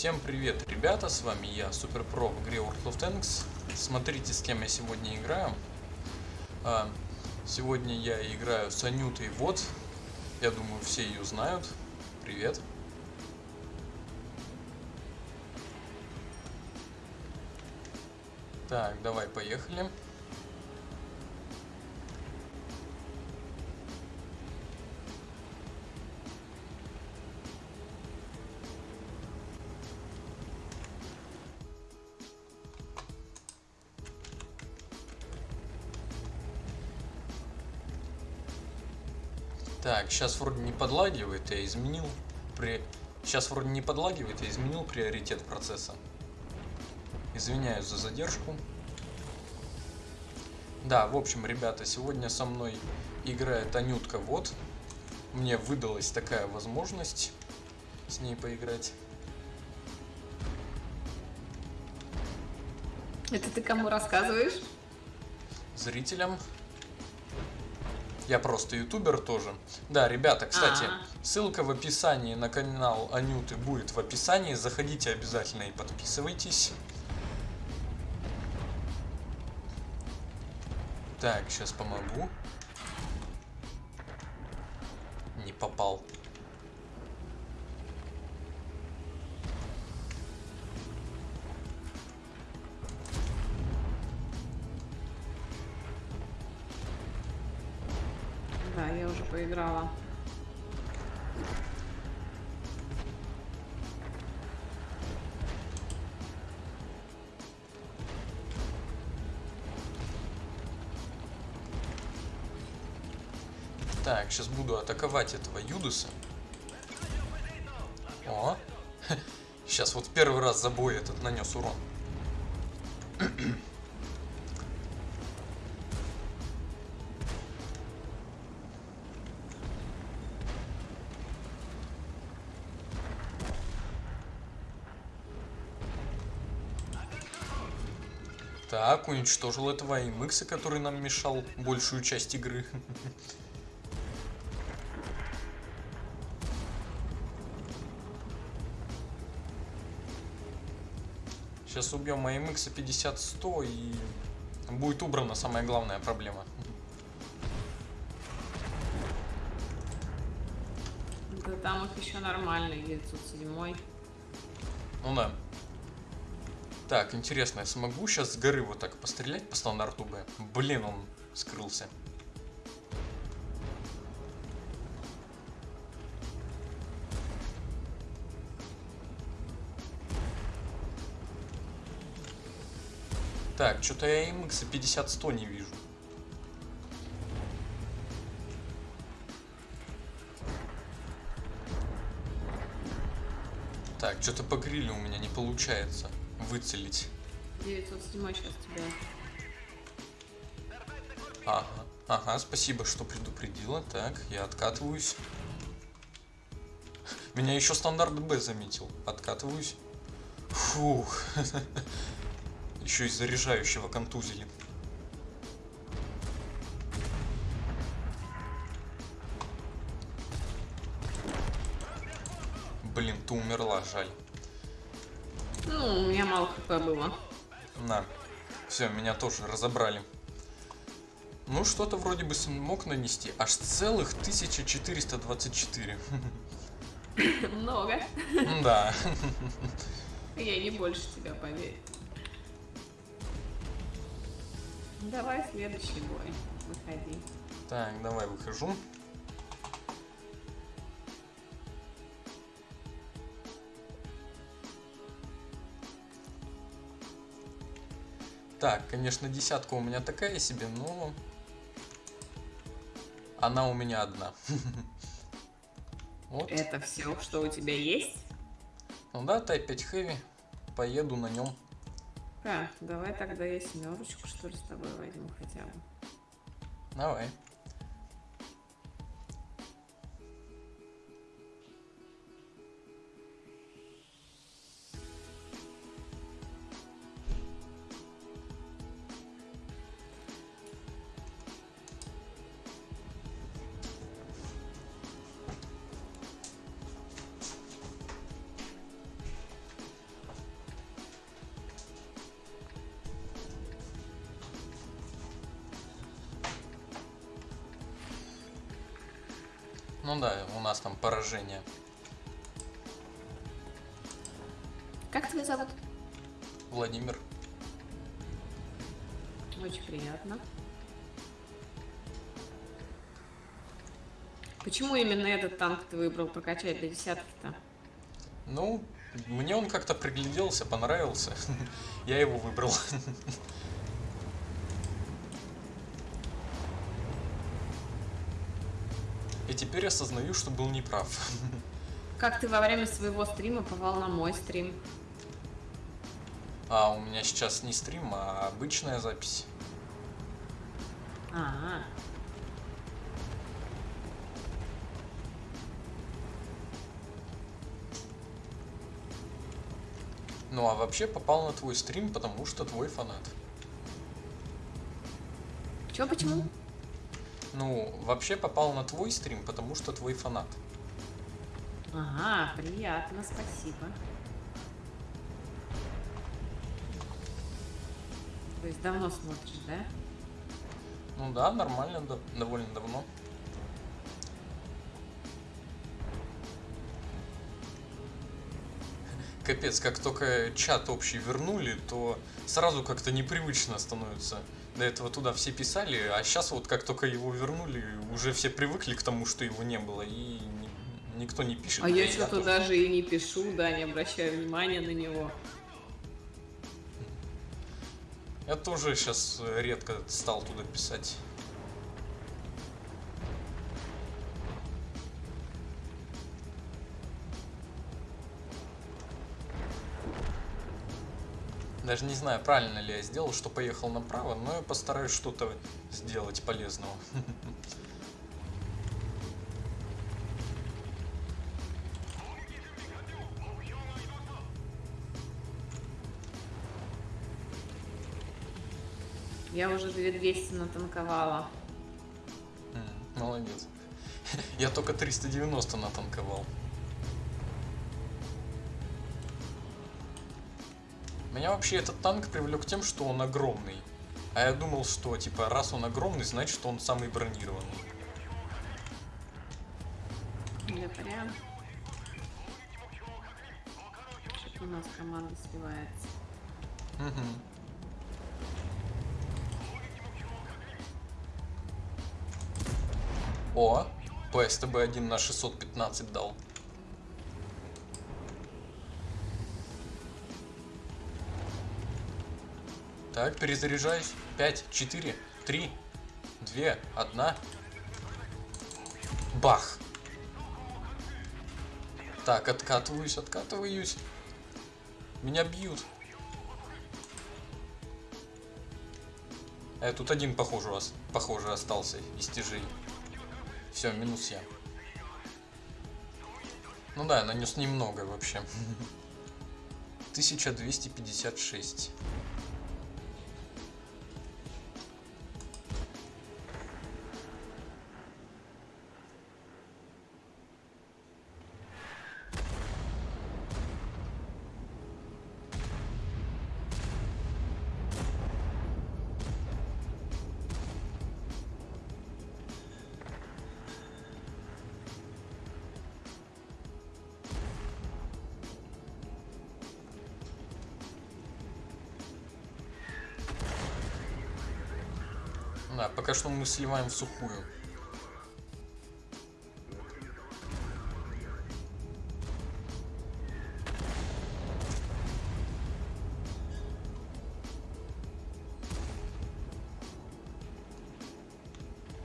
Всем привет, ребята, с вами я, Супер Про в игре World of Tanks. Смотрите, с кем я сегодня играю. А, сегодня я играю с Анютой Вот. Я думаю, все ее знают. Привет. Так, давай, поехали. Так, сейчас вроде не подлагивает, я изменил при... Сейчас вроде не подлагивает, я изменил приоритет процесса. Извиняюсь за задержку. Да, в общем, ребята, сегодня со мной играет Анютка Вот. Мне выдалась такая возможность с ней поиграть. Это ты кому рассказываешь? Зрителям. Я просто ютубер тоже. Да, ребята, кстати, А. ссылка в описании на канал Анюты будет в описании. Заходите обязательно и подписывайтесь. Так, сейчас помогу. Не попал. Да, я уже поиграла. Так, сейчас буду атаковать этого Юдуса. О, сейчас вот первый раз за бой этот нанес урон. Так, уничтожил этого АМХ, который нам мешал большую часть игры. Сейчас убьем АМХ 50-100 и будет убрана самая главная проблема. Да там их еще нормальный, 907. Ну да. Так, интересно, я смогу сейчас с горы вот так пострелять по стандарту Б? Блин, он скрылся. Так, что-то я MX 50-100 не вижу. Так, что-то по грилю у меня не получается выцелить. 907 сейчас тебя. Ага, ага, спасибо, что предупредила. Так, я откатываюсь. Меня еще стандарт Б заметил. Откатываюсь. Фух. Еще из заряжающего контузили. Блин, ты умерла, жаль. Ну, у меня мало хп было. На. Все, меня тоже разобрали. Ну, что-то вроде бы смог нанести. Аж целых 1424. Много. Да. Я не больше тебя, поверь. Давай следующий бой. Выходи. Так, давай выхожу. Так, конечно, десятка у меня такая себе, но... Она у меня одна. Вот. Это все, что у тебя есть? Ну да, Type 5 Heavy. Поеду на нем. Так, давай тогда я семерочку, что ли, с тобой возьму хотя бы. Давай. Ну да, у нас там поражение. Как тебя зовут? Владимир. Очень приятно. Почему именно этот танк ты выбрал прокачать до десятки-то? Ну, мне он как-то пригляделся, понравился. Я его выбрал. теперь осознаю, что был неправ. Как ты во время своего стрима попал на мой стрим? А у меня сейчас не стрим, а обычная запись. А, Ну а вообще попал на твой стрим, потому что твой фанат. чё, почему? Ну, вообще попал на твой стрим, потому что твой фанат. Ага, приятно, спасибо. То есть давно смотришь, да? Ну да, нормально, да, довольно давно. Капец, как только чат общий вернули, то сразу как-то непривычно становится. До этого туда все писали, а сейчас вот как только его вернули, уже все привыкли к тому, что его не было, и ни- никто не пишет. А я что-то тоже. даже и не пишу, да, не обращаю внимания на него. Я тоже сейчас редко стал туда писать. Даже не знаю, правильно ли я сделал, что поехал направо, но я постараюсь что-то сделать полезного. Я уже 2200 натанковала. Молодец. Я только 390 натанковал. Меня вообще этот танк привлек тем, что он огромный. А я думал, что типа раз он огромный, значит что он самый бронированный. Да прям. Что-то у нас команда сливается. Мгм. О, ПСТБ-1 на 615 дал. Так, перезаряжаюсь. 5, 4, 3, 2, 1. Бах! Так, откатываюсь, откатываюсь. Меня бьют. Э, тут один, похоже, похоже остался из тяжей. Все, минус я. Ну да, я нанес немного вообще. 1256. Да, пока что мы сливаем в сухую.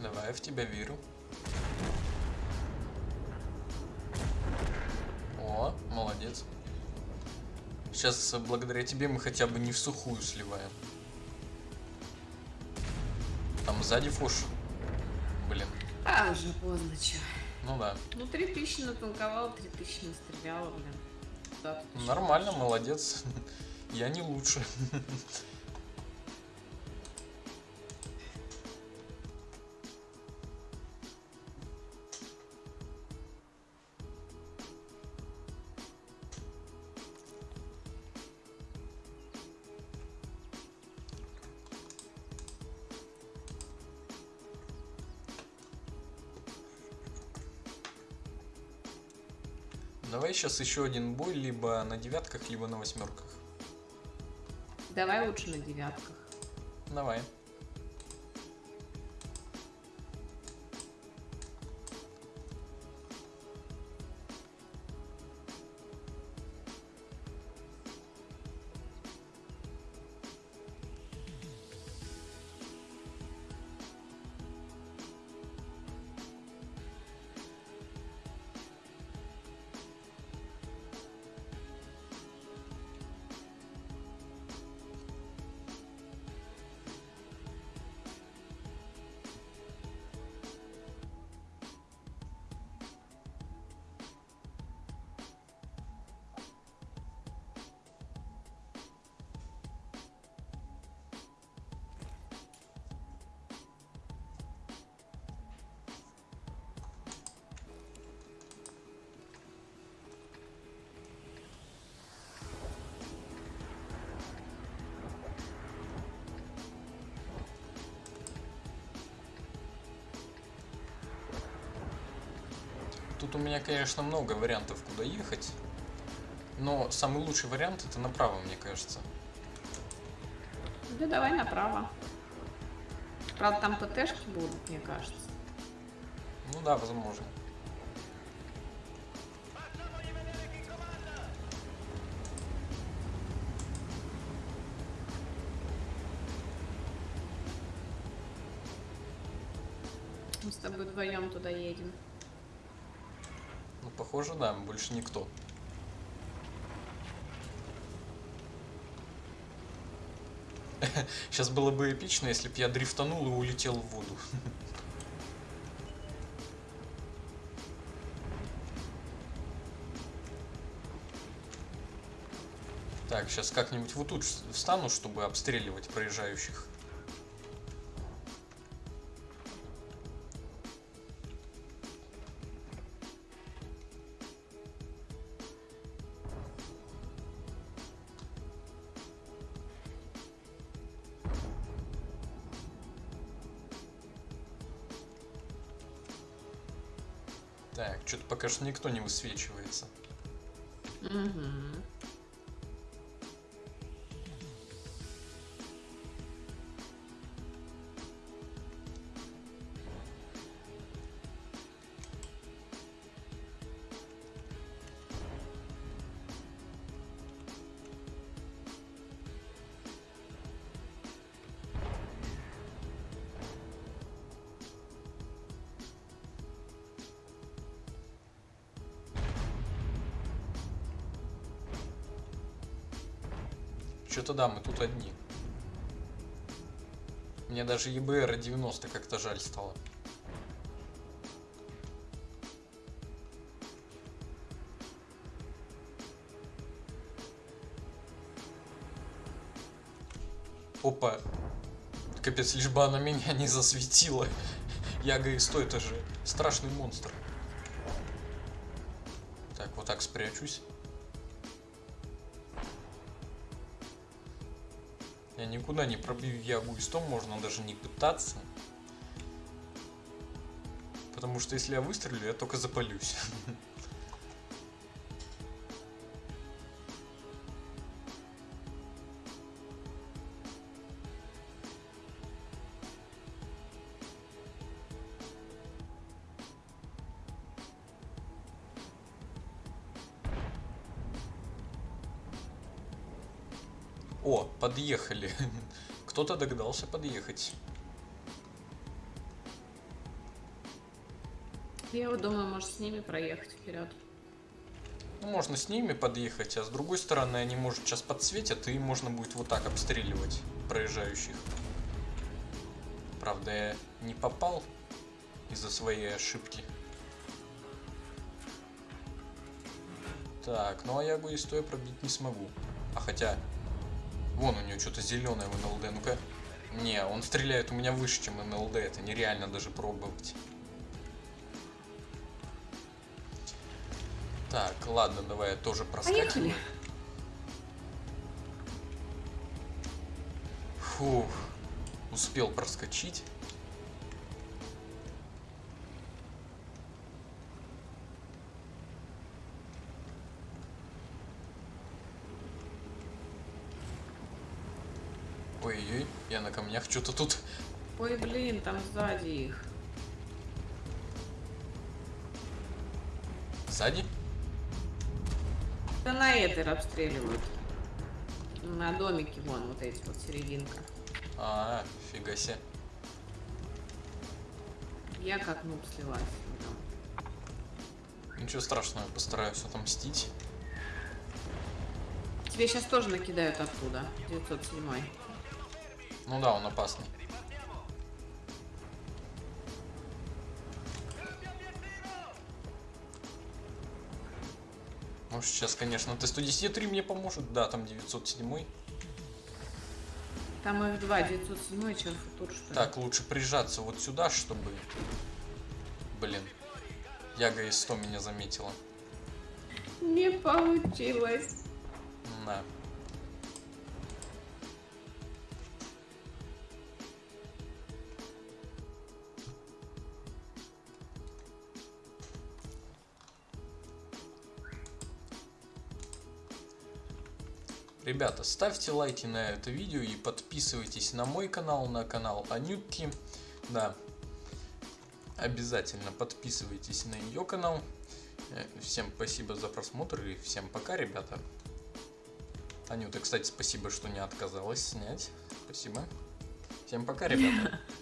Давай, в тебя верю. О, молодец. Сейчас благодаря тебе мы хотя бы не в сухую сливаем. Там сзади фуш. Блин. А, уже поздно, чё. Ну да. Ну, 3000 натанковала, 3000 настреляла, блин. Да, Нормально, молодец. Я не лучше. Давай сейчас еще один бой, либо на девятках, либо на восьмерках. Давай лучше на девятках. Давай. Тут у меня, конечно, много вариантов, куда ехать. Но самый лучший вариант это направо, мне кажется. Да давай направо. Правда, там ПТшки будут, мне кажется. Ну да, возможно. Мы с тобой вдвоем туда едем. Похоже, да, больше никто. Сейчас было бы эпично, если бы я дрифтанул и улетел в воду. Так, сейчас как-нибудь вот тут встану, чтобы обстреливать проезжающих. Так, что-то пока что никто не высвечивается. Угу. Что-то да, мы тут одни. Мне даже ЕБР 90 как-то жаль стало. Опа. Капец, лишь бы она меня не засветила. Яга и сто, это же страшный монстр. Так, вот так спрячусь. Я никуда не пробью ягу и сто, можно даже не пытаться. Потому что если я выстрелю, я только запалюсь. О, подъехали. Кто-то догадался подъехать. Я вот думаю, может с ними проехать вперед. Ну, можно с ними подъехать, а с другой стороны они, может, сейчас подсветят, и можно будет вот так обстреливать проезжающих. Правда, я не попал из-за своей ошибки. Так, ну а я бы и стоя пробить не смогу. А хотя, Вон у него что-то зеленое в НЛД. Ну-ка. Не, он стреляет у меня выше, чем НЛД. Это нереально даже пробовать. Так, ладно, давай я тоже проскакиваю. Поехали. Фух. Успел проскочить. Ой-ой, я на камнях что-то тут. Ой, блин, там сзади их. Сзади? Да на этой обстреливают. На домике вон, вот эти вот серединка. А, фига себе. Я как нуб слилась. Ничего страшного, постараюсь отомстить. Тебе сейчас тоже накидают оттуда. 907. Ну да, он опасный. Может сейчас, конечно, Т-110-3 мне поможет. Да, там 907. Там F2, 907, чем футур, что ли? Так, лучше прижаться вот сюда, чтобы... Блин. Яга из 100 меня заметила. Не получилось. Да. Ребята, ставьте лайки на это видео и подписывайтесь на мой канал, на канал Анютки. Да, обязательно подписывайтесь на ее канал. Э, Всем спасибо за просмотр и всем пока, ребята. Анюта, кстати, спасибо, что не отказалась снять. Спасибо. Всем пока, ребята.